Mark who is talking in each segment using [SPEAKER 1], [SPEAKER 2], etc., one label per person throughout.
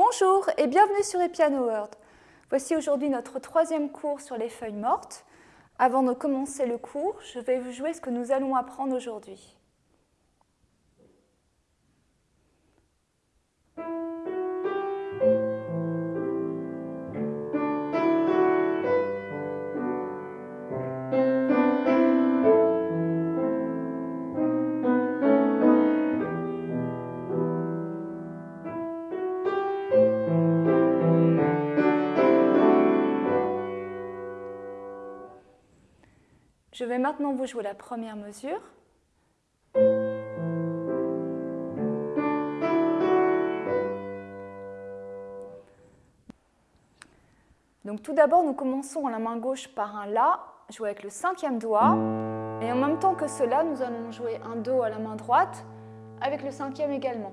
[SPEAKER 1] Bonjour et bienvenue sur Epiano World. Voici aujourd'hui notre troisième cours sur les feuilles mortes. Avant de commencer le cours, je vais vous jouer ce que nous allons apprendre aujourd'hui. Je vais maintenant vous jouer la première mesure. Donc tout d'abord, nous commençons à la main gauche par un La, jouer avec le cinquième doigt. Et en même temps que cela, nous allons jouer un Do à la main droite, avec le cinquième également.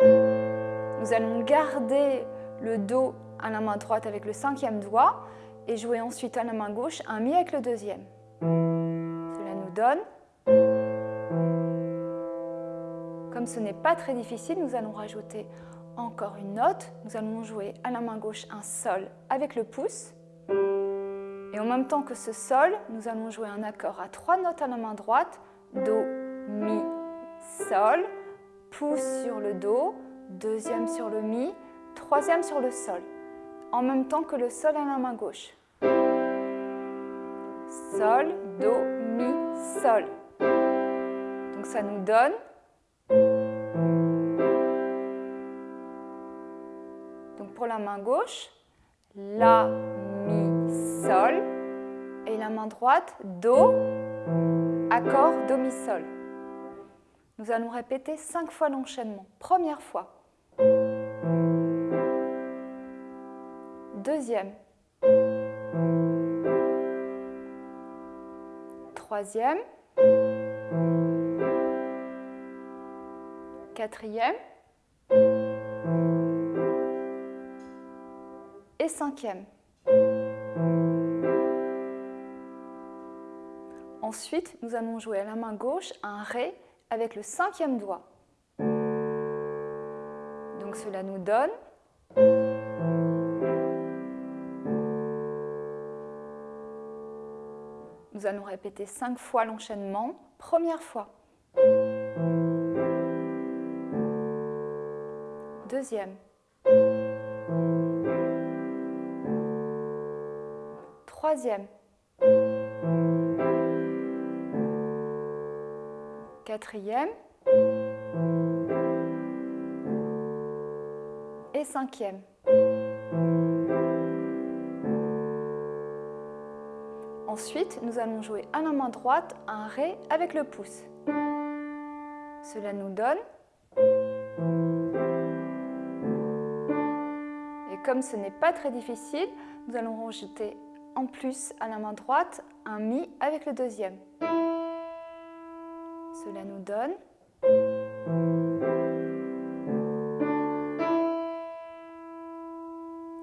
[SPEAKER 1] Nous allons garder le Do à la main droite avec le cinquième doigt et jouer ensuite à la main gauche un Mi avec le deuxième. Cela nous donne... Comme ce n'est pas très difficile, nous allons rajouter encore une note. Nous allons jouer à la main gauche un Sol avec le pouce. Et en même temps que ce Sol, nous allons jouer un accord à trois notes à la main droite. Do, Mi, Sol. Pouce sur le Do, deuxième sur le Mi, troisième sur le Sol en même temps que le Sol à la main gauche. Sol, Do, Mi, Sol. Donc ça nous donne Donc pour la main gauche, La, Mi, Sol. Et la main droite, Do, accord, Do, Mi, Sol. Nous allons répéter cinq fois l'enchaînement. Première fois. Deuxième, troisième, quatrième et cinquième. Ensuite, nous allons jouer à la main gauche un Ré avec le cinquième doigt. Donc cela nous donne Nous allons répéter cinq fois l'enchaînement. Première fois. Deuxième. Troisième. Quatrième. Et cinquième. Ensuite, nous allons jouer à la main droite un Ré avec le pouce. Cela nous donne... Et comme ce n'est pas très difficile, nous allons rajouter en plus à la main droite un Mi avec le deuxième. Cela nous donne...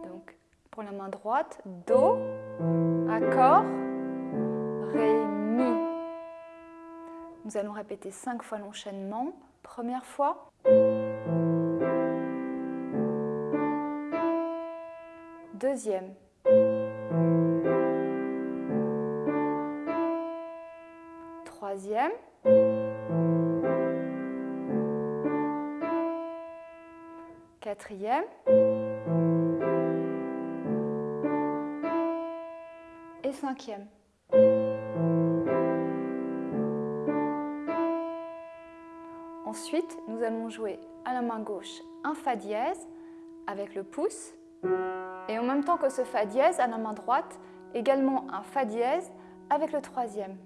[SPEAKER 1] Donc, pour la main droite, Do, accord, Nous allons répéter cinq fois l'enchaînement. Première fois. Deuxième. Troisième. Quatrième. Et cinquième. Ensuite, nous allons jouer à la main gauche un Fa dièse avec le pouce et en même temps que ce Fa dièse, à la main droite, également un Fa dièse avec le troisième.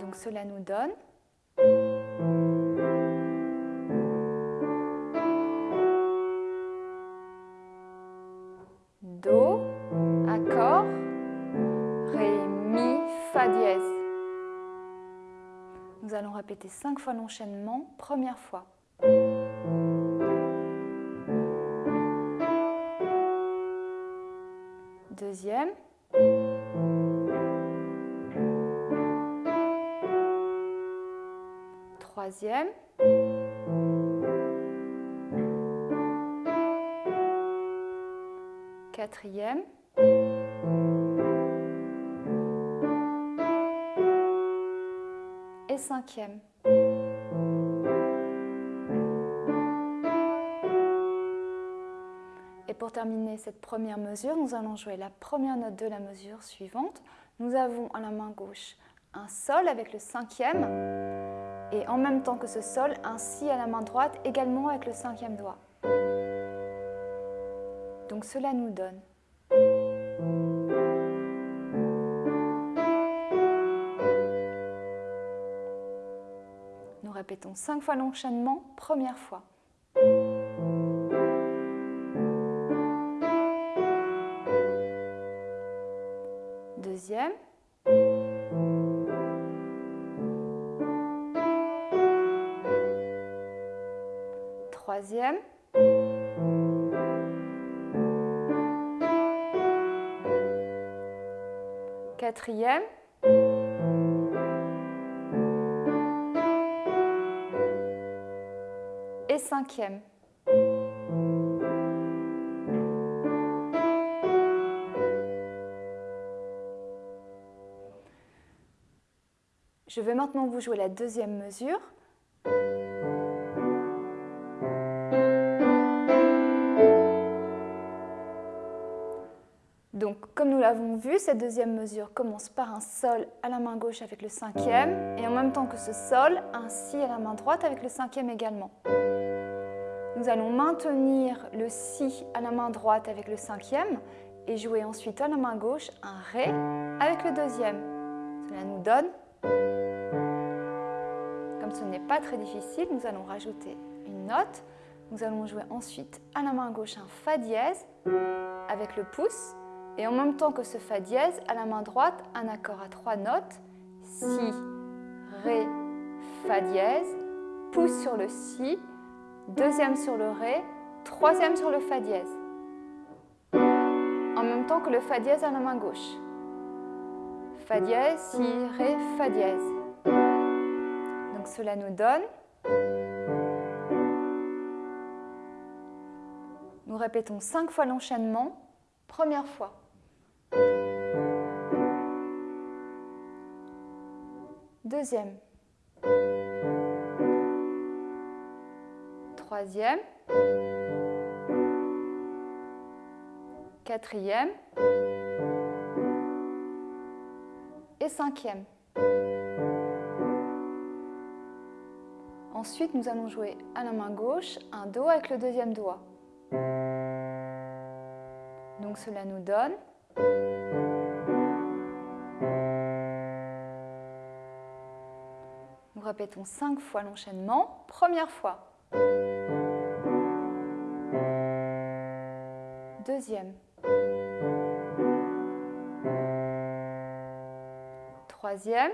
[SPEAKER 1] Donc cela nous donne cinq fois l'enchaînement, première fois. Deuxième. Troisième. Quatrième. Et pour terminer cette première mesure, nous allons jouer la première note de la mesure suivante. Nous avons à la main gauche un Sol avec le cinquième et en même temps que ce Sol, un Si à la main droite également avec le cinquième doigt. Donc cela nous donne Répétons cinq fois l'enchaînement, première fois. Deuxième. Troisième. Quatrième. Je vais maintenant vous jouer la deuxième mesure. Donc, comme nous l'avons vu, cette deuxième mesure commence par un Sol à la main gauche avec le cinquième, et en même temps que ce Sol, un Si à la main droite avec le cinquième également. Nous allons maintenir le Si à la main droite avec le cinquième, et jouer ensuite à la main gauche un Ré avec le deuxième. Cela nous donne comme ce n'est pas très difficile, nous allons rajouter une note. Nous allons jouer ensuite à la main gauche un Fa dièse avec le pouce. Et en même temps que ce Fa dièse, à la main droite, un accord à trois notes. Si, Ré, Fa dièse, pouce sur le Si, deuxième sur le Ré, troisième sur le Fa dièse. En même temps que le Fa dièse à la main gauche. Fa dièse, Si, Ré, Fa dièse. Donc cela nous donne Nous répétons cinq fois l'enchaînement. Première fois. Deuxième. Troisième. Quatrième. Et cinquième. Ensuite, nous allons jouer à la main gauche un Do avec le deuxième doigt. Donc cela nous donne Nous répétons cinq fois l'enchaînement. Première fois. Deuxième. Troisième.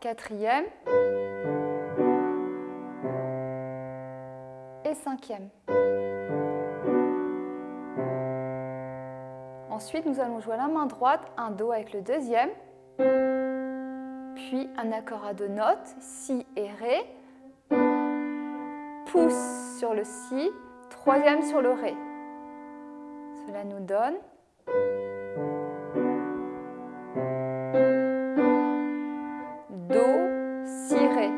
[SPEAKER 1] Quatrième. Et cinquième. Ensuite, nous allons jouer la main droite un Do avec le deuxième, puis un accord à deux notes, Si et Ré, pouce sur le Si, troisième sur le Ré. Cela nous donne Do, Si, Ré.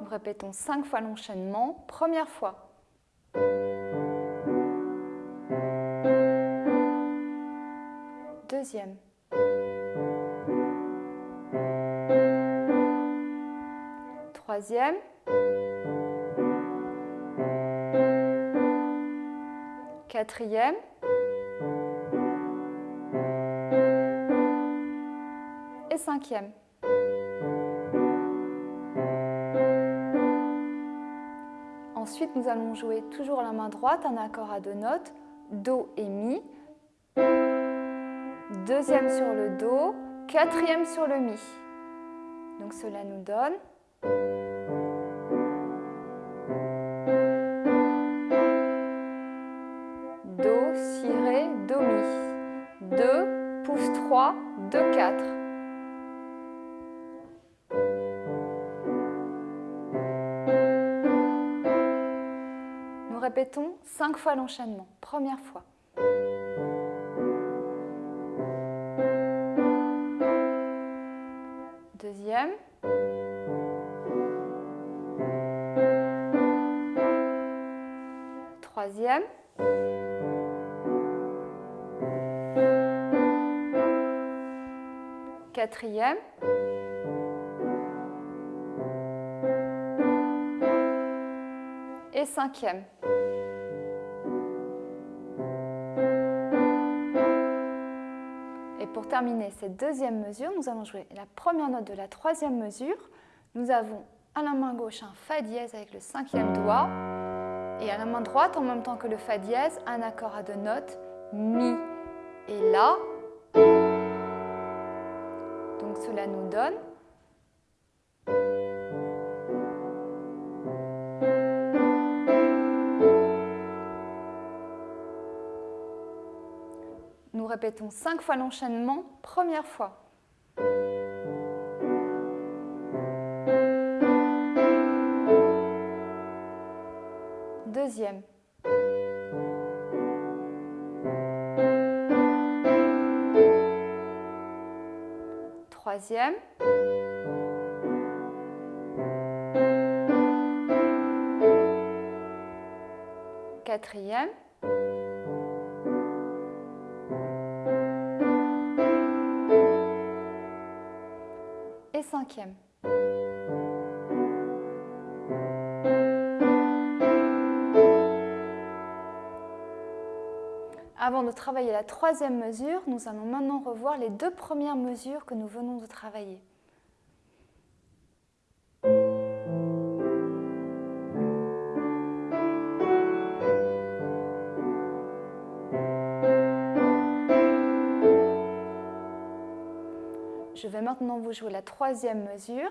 [SPEAKER 1] Nous répétons cinq fois l'enchaînement. Première fois. Troisième. Quatrième. Et cinquième. Ensuite, nous allons jouer toujours la main droite un accord à deux notes, Do et Mi deuxième sur le Do, quatrième sur le Mi. Donc cela nous donne... Do, Si, Ré, Do, Mi. 2, pouce 3, 2, 4. Nous répétons cinq fois l'enchaînement, première fois. Deuxième. Troisième. Quatrième. Et cinquième. Terminer cette deuxième mesure, nous allons jouer la première note de la troisième mesure. Nous avons à la main gauche un Fa dièse avec le cinquième doigt et à la main droite, en même temps que le Fa dièse, un accord à deux notes, Mi et La. Donc cela nous donne répétons cinq fois l'enchaînement, première fois. Deuxième. Troisième. Quatrième. Avant de travailler la troisième mesure, nous allons maintenant revoir les deux premières mesures que nous venons de travailler. Je vais maintenant vous jouer la troisième mesure.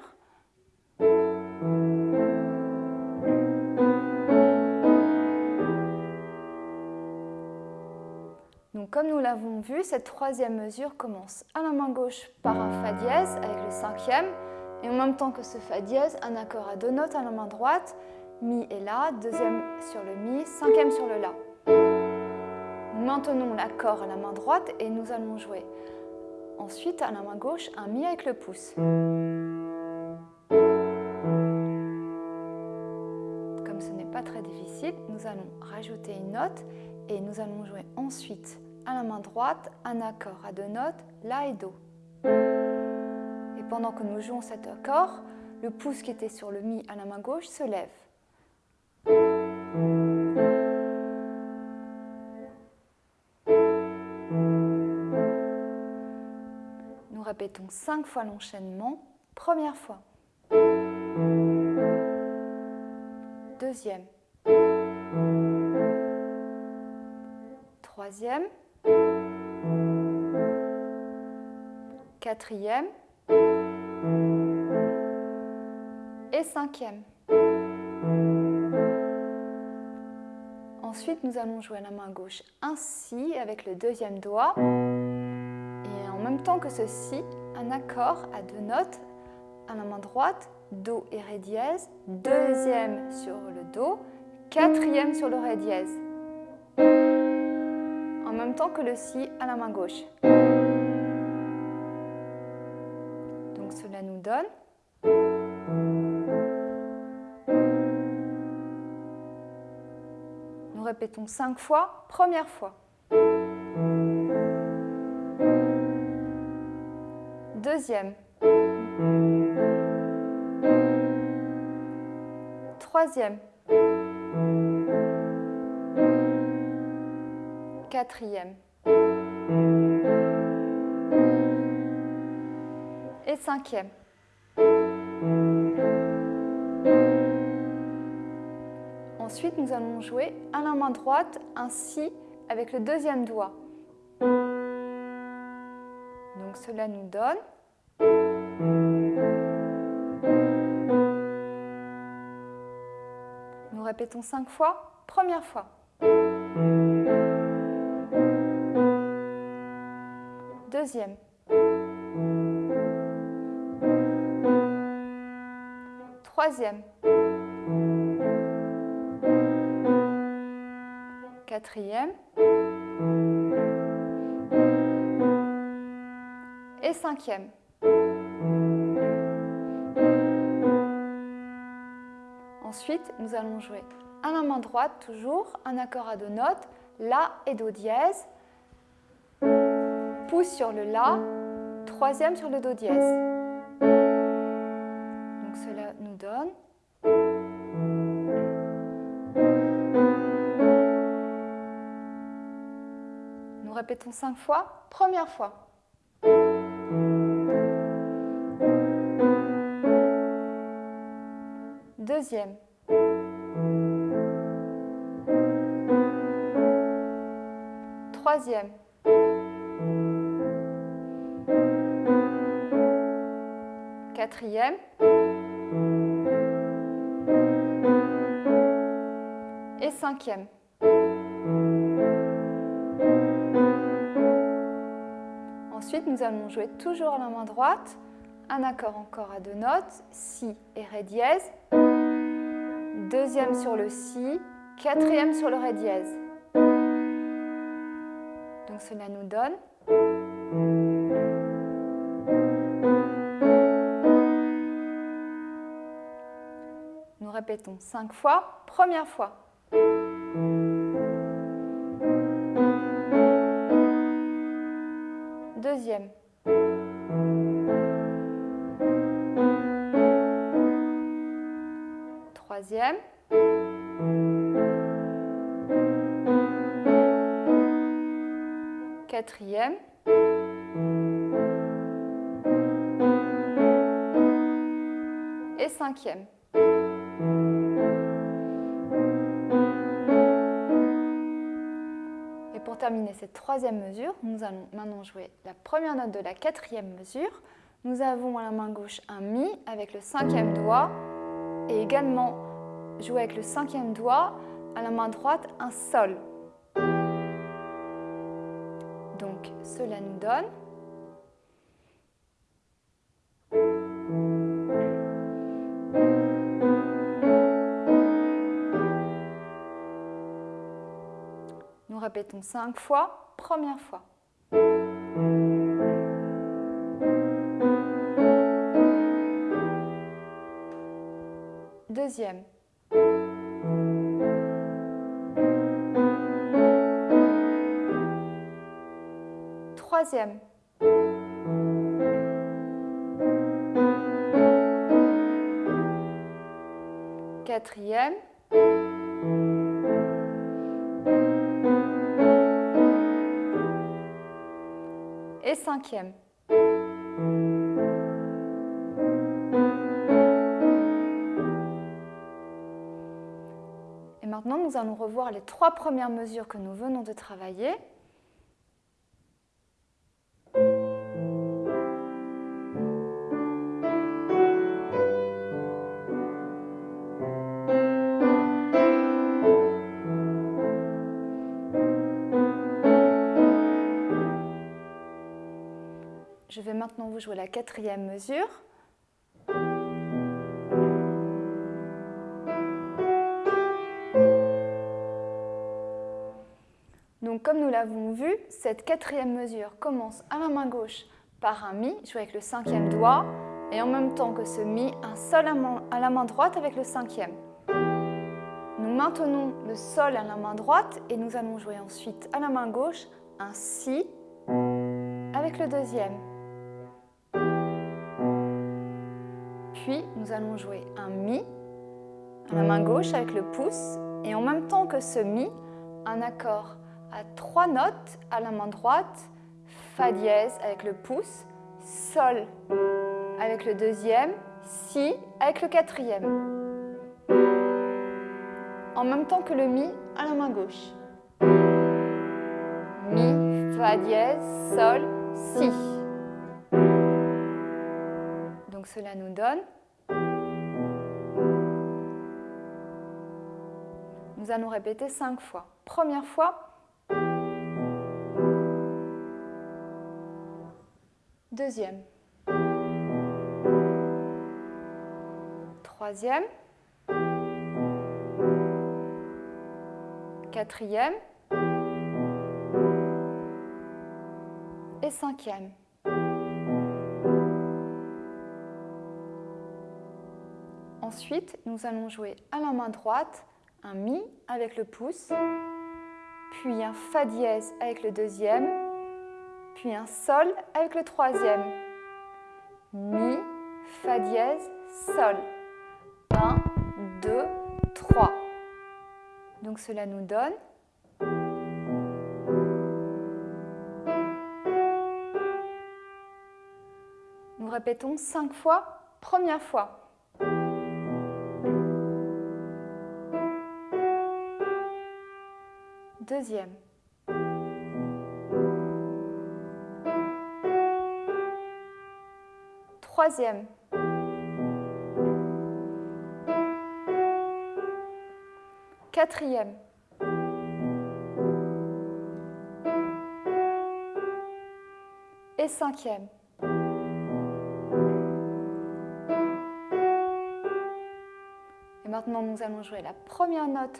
[SPEAKER 1] Donc comme nous l'avons vu, cette troisième mesure commence à la main gauche par un Fa dièse avec le cinquième et en même temps que ce Fa dièse, un accord à deux notes à la main droite, Mi et La, deuxième sur le Mi, cinquième sur le La. Maintenons l'accord à la main droite et nous allons jouer ensuite à la main gauche un Mi avec le pouce. Comme ce n'est pas très difficile, nous allons rajouter une note et nous allons jouer ensuite à la main droite un accord à deux notes, La et Do. Et pendant que nous jouons cet accord, le pouce qui était sur le Mi à la main gauche se lève. Répétons cinq fois l'enchaînement. Première fois. Deuxième. troisième, quatrième et cinquième. Ensuite, nous allons jouer la main gauche ainsi avec le deuxième doigt même temps que ceci, un accord à deux notes à la main droite, Do et Ré dièse, deuxième sur le Do, quatrième sur le Ré dièse en même temps que le Si à la main gauche. Donc cela nous donne Nous répétons cinq fois, première fois. Deuxième. Troisième. quatrième et cinquième. Ensuite, nous allons jouer à la main droite un Si avec le deuxième doigt. Donc cela nous donne Nous répétons cinq fois. Première fois. Deuxième. Troisième. quatrième et cinquième. Ensuite, nous allons jouer à la main droite, toujours un accord à deux notes, La et Do dièse, pouce sur le La, troisième sur le Do dièse. Donc cela nous donne Nous répétons cinq fois. Première fois. Deuxième. Troisième. Quatrième. Et cinquième. Ensuite, nous allons jouer toujours la main droite, un accord encore à deux notes, Si et Ré dièse, deuxième sur le Si, quatrième sur le Ré dièse. Donc cela nous donne Nous répétons cinq fois. Première fois. Deuxième. Troisième. Quatrième. Et cinquième. Et pour terminer cette troisième mesure, nous allons maintenant jouer la première note de la quatrième mesure. Nous avons à la main gauche un Mi avec le cinquième doigt et également jouer avec le cinquième doigt à la main droite un Sol. Cela nous donne Nous répétons cinq fois. Première fois. Deuxième. Troisième. Quatrième. Et cinquième. Et maintenant, nous allons revoir les trois premières mesures que nous venons de travailler. Jouer la quatrième mesure. Donc comme nous l'avons vu, cette quatrième mesure commence à la main gauche par un Mi, joué avec le cinquième doigt, et en même temps que ce Mi, un Sol à la main droite avec le cinquième. Nous maintenons le Sol à la main droite et nous allons jouer ensuite à la main gauche un Si avec le deuxième. Puis nous allons jouer un Mi à la main gauche avec le pouce et en même temps que ce Mi, un accord à trois notes à la main droite, Fa dièse avec le pouce, Sol avec le deuxième, Si avec le quatrième. En même temps que le Mi à la main gauche. Mi, Fa dièse, Sol, Si. Donc cela nous donne... Nous allons répéter 5 fois. Première fois. Deuxième. Troisième. Quatrième. Et cinquième. Ensuite, nous allons jouer à la main droite un Mi avec le pouce, puis un Fa dièse avec le deuxième, puis un Sol avec le troisième. Mi, Fa dièse, Sol. 1, 2, 3. Donc cela nous donne Nous répétons cinq fois. Première fois. Deuxième. Troisième. Quatrième. Et cinquième. Et maintenant, nous allons jouer la première note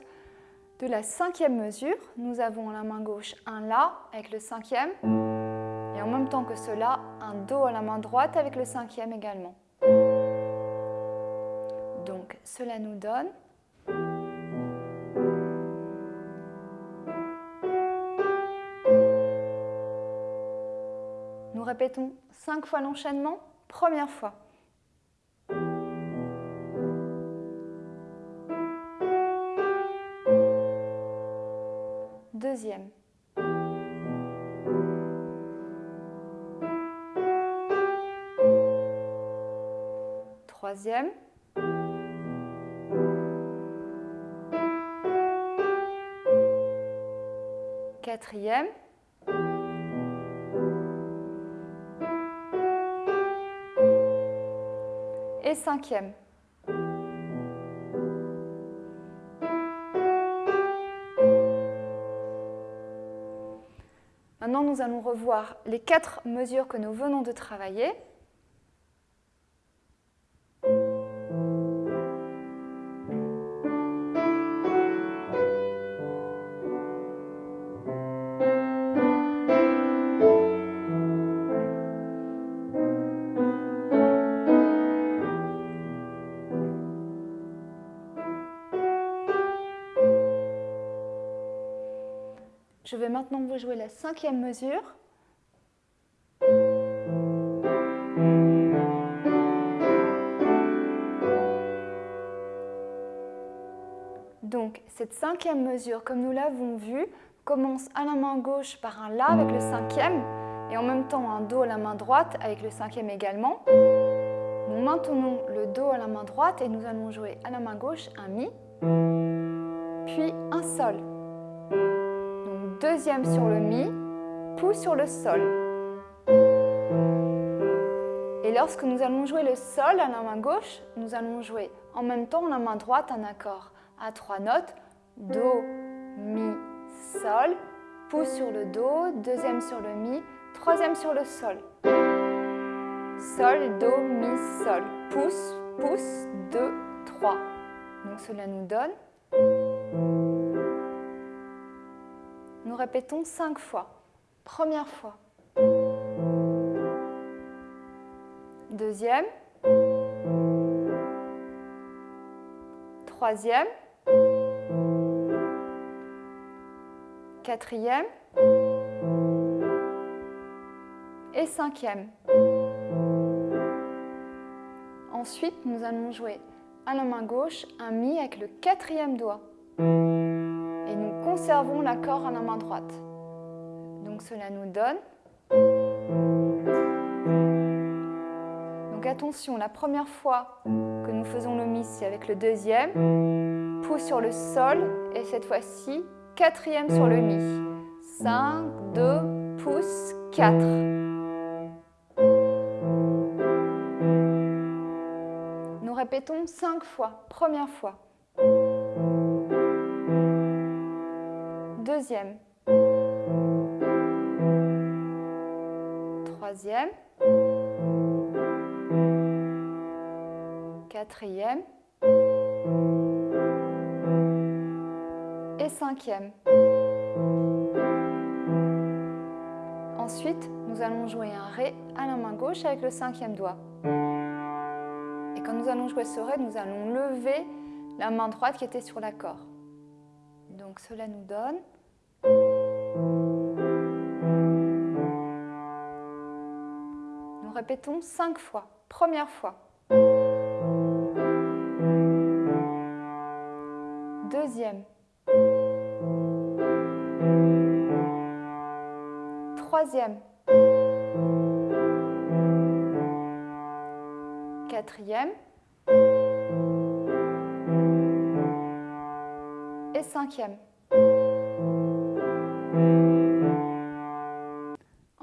[SPEAKER 1] de la cinquième mesure. Nous avons à la main gauche un La avec le cinquième et en même temps que cela, un Do à la main droite avec le cinquième également. Donc cela nous donne Nous répétons cinq fois l'enchaînement. Première fois. Deuxième. Troisième. Quatrième. Et cinquième. Maintenant, nous allons revoir les quatre mesures que nous venons de travailler. Maintenant vous jouer la cinquième mesure. Donc, cette cinquième mesure, comme nous l'avons vu, commence à la main gauche par un La avec le cinquième et en même temps un Do à la main droite avec le cinquième également. Nous maintenons le Do à la main droite et nous allons jouer à la main gauche un Mi, puis un Sol deuxième sur le Mi, pouce sur le Sol. Et lorsque nous allons jouer le Sol à la main gauche, nous allons jouer en même temps la main droite un accord à trois notes, Do, Mi, Sol, pouce sur le Do, deuxième sur le Mi, troisième sur le Sol. Sol, Do, Mi, Sol, pouce, pouce, 2, 3. Donc cela nous donne nous répétons cinq fois. Première fois. Deuxième. Troisième. Quatrième. Et cinquième. Ensuite, nous allons jouer à la main gauche un Mi avec le quatrième doigt conservons l'accord à la main droite. Donc cela nous donne... Donc attention, la première fois que nous faisons le Mi, c'est avec le deuxième, pouce sur le Sol, et cette fois-ci, quatrième sur le Mi. 5, 2, pouce, 4. Nous répétons 5 fois, première fois. Deuxième. Troisième. Quatrième. Et cinquième. Ensuite, nous allons jouer un Ré à la main gauche avec le cinquième doigt. Et quand nous allons jouer ce Ré, nous allons lever la main droite qui était sur l'accord. Donc cela nous donne... répétons cinq fois. Première fois. Deuxième. Troisième. Quatrième. Et cinquième.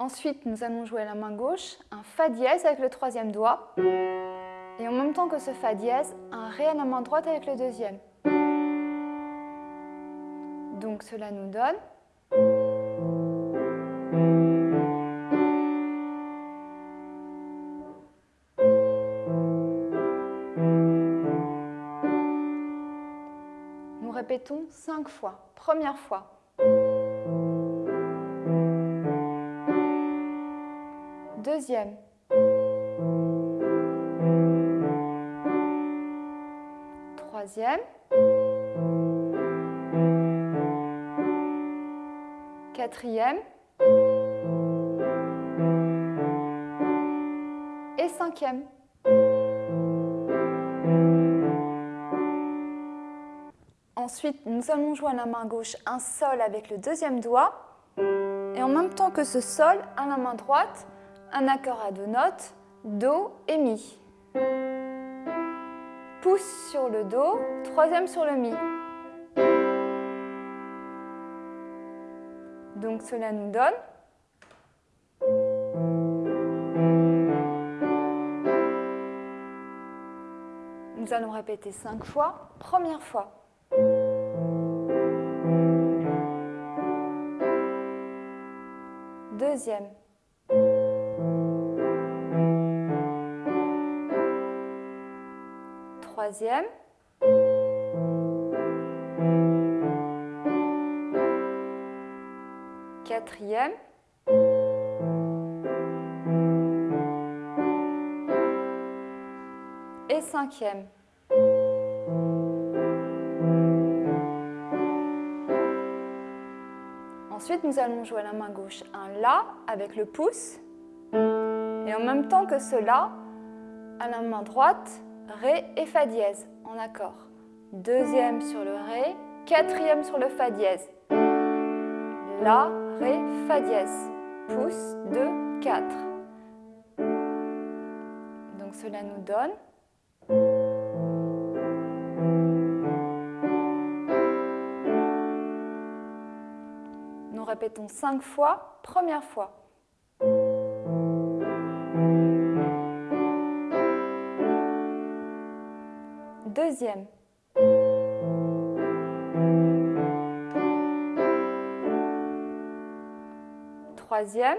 [SPEAKER 1] Ensuite, nous allons jouer la main gauche, un Fa dièse avec le troisième doigt. Et en même temps que ce Fa dièse, un Ré à la main droite avec le deuxième. Donc cela nous donne Nous répétons cinq fois. Première fois. Deuxième. Troisième. Quatrième. Et cinquième. Ensuite, nous allons jouer à la main gauche un sol avec le deuxième doigt. Et en même temps que ce sol, à la main droite, un accord à deux notes, Do et Mi. Pouce sur le Do, troisième sur le Mi. Donc cela nous donne Nous allons répéter cinq fois. Première fois. Deuxième. Troisième. Quatrième. Et cinquième. Ensuite, nous allons jouer à la main gauche un La avec le pouce. Et en même temps que ce La, à la main droite, Ré et Fa dièse en accord. Deuxième sur le Ré, quatrième sur le Fa dièse. La, Ré, Fa dièse. Pouce, 2, 4. Donc cela nous donne Nous répétons cinq fois. Première fois. Deuxième. Troisième.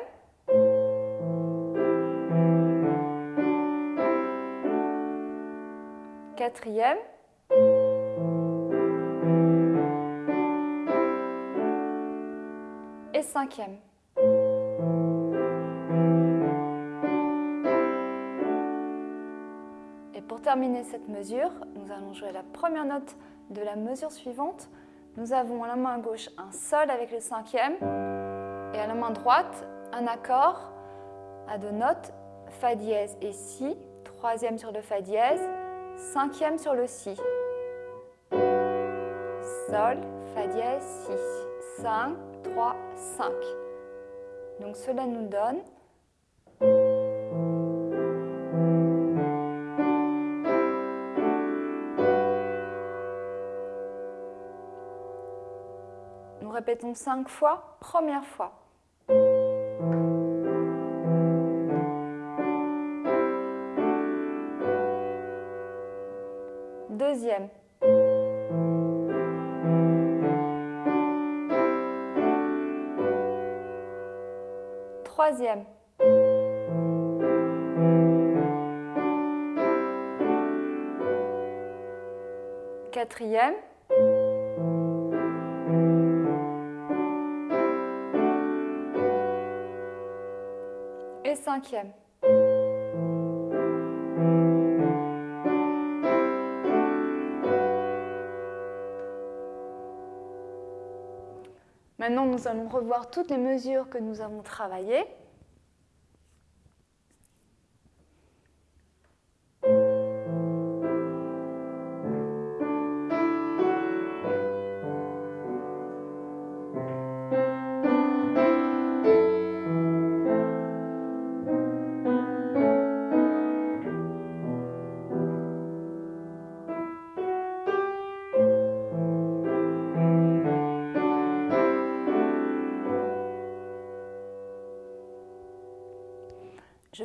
[SPEAKER 1] Quatrième. Et cinquième. Terminer cette mesure, nous allons jouer la première note de la mesure suivante. Nous avons à la main gauche un Sol avec le cinquième et à la main droite un accord à deux notes Fa dièse et Si, troisième sur le Fa dièse, cinquième sur le Si. Sol, Fa dièse, Si. 5, 3, 5. Donc cela nous donne répétons cinq fois. Première fois. Deuxième. Troisième. Quatrième. Maintenant, nous allons revoir toutes les mesures que nous avons travaillées.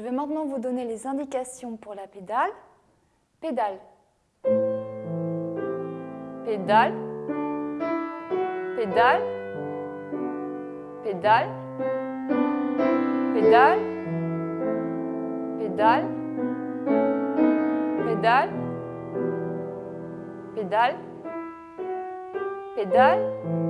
[SPEAKER 1] Vais maintenant vous donner les indications pour la pédale. Pédale. Pédale. Pédale. Pédale. Pédale. Pédale. Pédale. Pédale. Pédale.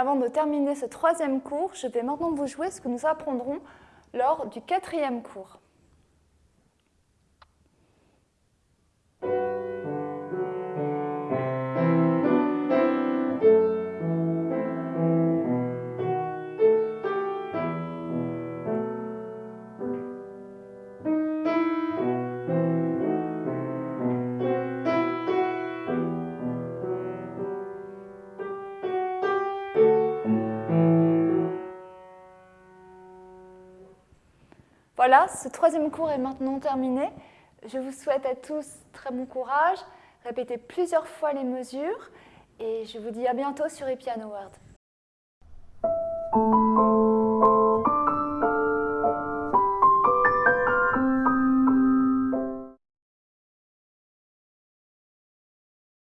[SPEAKER 1] Avant de terminer ce troisième cours, je vais maintenant vous jouer ce que nous apprendrons lors du quatrième cours. Voilà, ce troisième cours est maintenant terminé. Je vous souhaite à tous très bon courage. Répétez plusieurs fois les mesures et je vous dis à bientôt sur Epiano World.